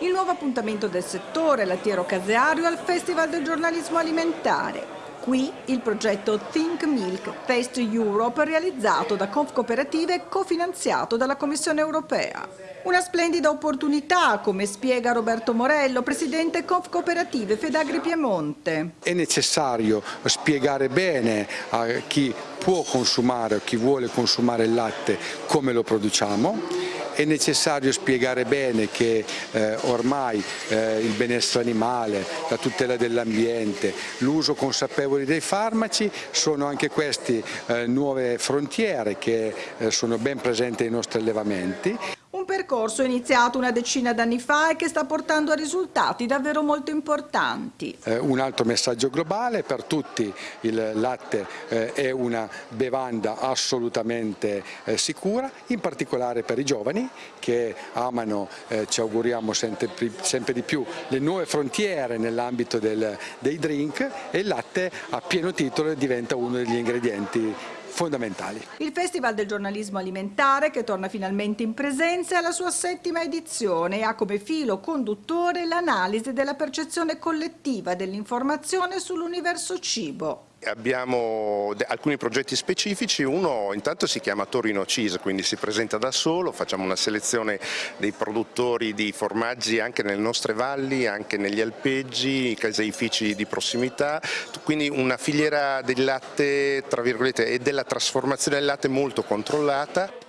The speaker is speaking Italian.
Il nuovo appuntamento del settore lattiero-caseario al Festival del giornalismo alimentare. Qui il progetto Think Milk Taste Europe realizzato da Confcooperative e cofinanziato dalla Commissione europea. Una splendida opportunità, come spiega Roberto Morello, presidente Confcooperative Fedagri Piemonte. È necessario spiegare bene a chi può consumare o chi vuole consumare il latte come lo produciamo è necessario spiegare bene che eh, ormai eh, il benessere animale, la tutela dell'ambiente, l'uso consapevole dei farmaci sono anche queste eh, nuove frontiere che eh, sono ben presenti nei nostri allevamenti. Percorso iniziato una decina d'anni fa e che sta portando a risultati davvero molto importanti. Eh, un altro messaggio globale, per tutti il latte eh, è una bevanda assolutamente eh, sicura, in particolare per i giovani che amano, eh, ci auguriamo sempre, sempre, di più, le nuove frontiere nell'ambito dei drink e il latte a pieno titolo diventa uno degli ingredienti fondamentali. Il Festival del giornalismo alimentare che torna finalmente in presenza è alla sua settima edizione e ha come filo conduttore l'analisi della percezione collettiva dell'informazione sull'universo cibo abbiamo alcuni progetti specifici, uno intanto si chiama Torino Cheese, quindi si presenta da solo, facciamo una selezione dei produttori di formaggi anche nelle nostre valli, anche negli alpeggi, caseifici di prossimità, quindi una filiera del latte e della trasformazione del latte molto controllata.